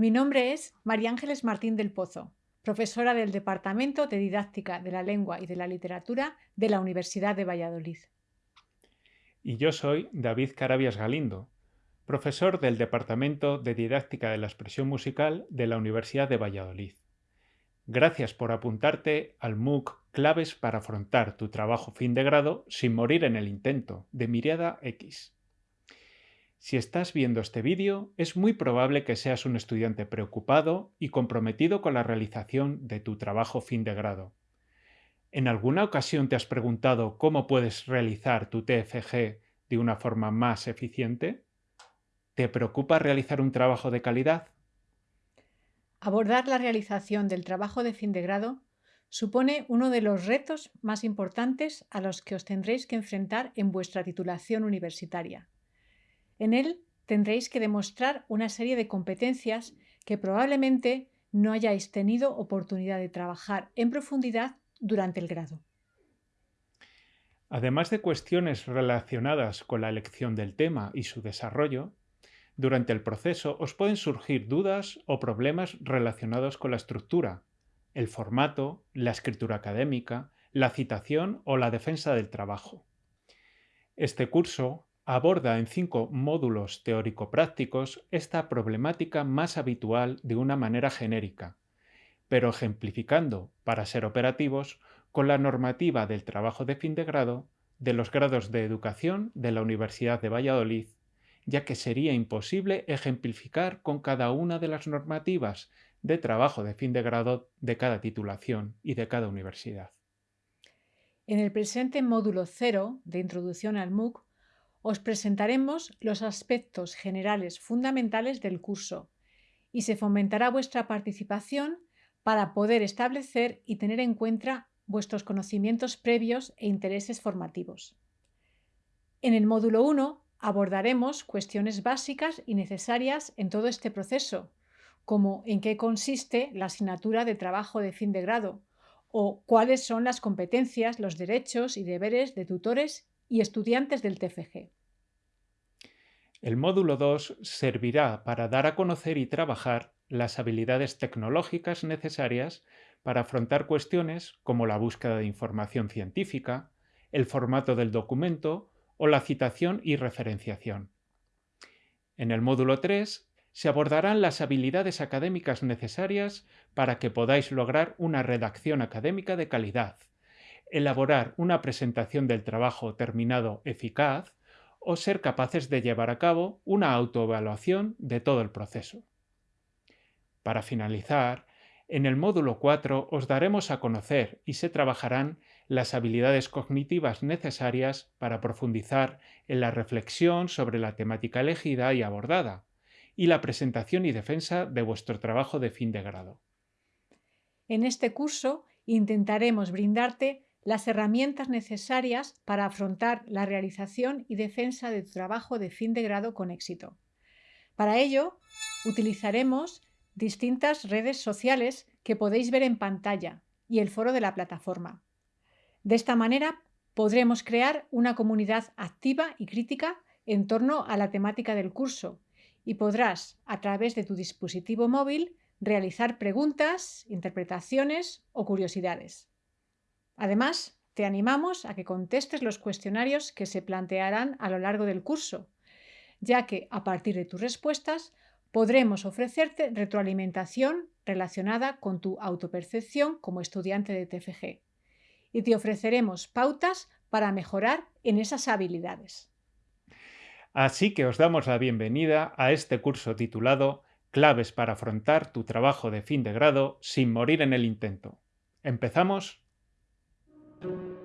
Mi nombre es María Ángeles Martín del Pozo, profesora del Departamento de Didáctica de la Lengua y de la Literatura de la Universidad de Valladolid. Y yo soy David Carabias Galindo, profesor del Departamento de Didáctica de la Expresión Musical de la Universidad de Valladolid. Gracias por apuntarte al MOOC Claves para afrontar tu trabajo fin de grado sin morir en el intento, de Miriada X. Si estás viendo este vídeo, es muy probable que seas un estudiante preocupado y comprometido con la realización de tu trabajo fin de grado. ¿En alguna ocasión te has preguntado cómo puedes realizar tu TFG de una forma más eficiente? ¿Te preocupa realizar un trabajo de calidad? Abordar la realización del trabajo de fin de grado supone uno de los retos más importantes a los que os tendréis que enfrentar en vuestra titulación universitaria. En él tendréis que demostrar una serie de competencias que probablemente no hayáis tenido oportunidad de trabajar en profundidad durante el grado. Además de cuestiones relacionadas con la elección del tema y su desarrollo, durante el proceso os pueden surgir dudas o problemas relacionados con la estructura, el formato, la escritura académica, la citación o la defensa del trabajo. Este curso aborda en cinco módulos teórico-prácticos esta problemática más habitual de una manera genérica, pero ejemplificando, para ser operativos, con la normativa del trabajo de fin de grado de los grados de educación de la Universidad de Valladolid, ya que sería imposible ejemplificar con cada una de las normativas de trabajo de fin de grado de cada titulación y de cada universidad. En el presente módulo 0 de Introducción al MOOC os presentaremos los aspectos generales fundamentales del curso y se fomentará vuestra participación para poder establecer y tener en cuenta vuestros conocimientos previos e intereses formativos. En el módulo 1 abordaremos cuestiones básicas y necesarias en todo este proceso, como en qué consiste la asignatura de trabajo de fin de grado o cuáles son las competencias, los derechos y deberes de tutores y estudiantes del TFG. El módulo 2 servirá para dar a conocer y trabajar las habilidades tecnológicas necesarias para afrontar cuestiones como la búsqueda de información científica, el formato del documento o la citación y referenciación. En el módulo 3 se abordarán las habilidades académicas necesarias para que podáis lograr una redacción académica de calidad, elaborar una presentación del trabajo terminado eficaz o ser capaces de llevar a cabo una autoevaluación de todo el proceso. Para finalizar, en el módulo 4 os daremos a conocer y se trabajarán las habilidades cognitivas necesarias para profundizar en la reflexión sobre la temática elegida y abordada, y la presentación y defensa de vuestro trabajo de fin de grado. En este curso intentaremos brindarte las herramientas necesarias para afrontar la realización y defensa de tu trabajo de fin de grado con éxito. Para ello, utilizaremos distintas redes sociales que podéis ver en pantalla y el foro de la plataforma. De esta manera, podremos crear una comunidad activa y crítica en torno a la temática del curso y podrás, a través de tu dispositivo móvil, realizar preguntas, interpretaciones o curiosidades. Además, te animamos a que contestes los cuestionarios que se plantearán a lo largo del curso, ya que a partir de tus respuestas podremos ofrecerte retroalimentación relacionada con tu autopercepción como estudiante de TFG y te ofreceremos pautas para mejorar en esas habilidades. Así que os damos la bienvenida a este curso titulado Claves para afrontar tu trabajo de fin de grado sin morir en el intento. ¿Empezamos? Thank you.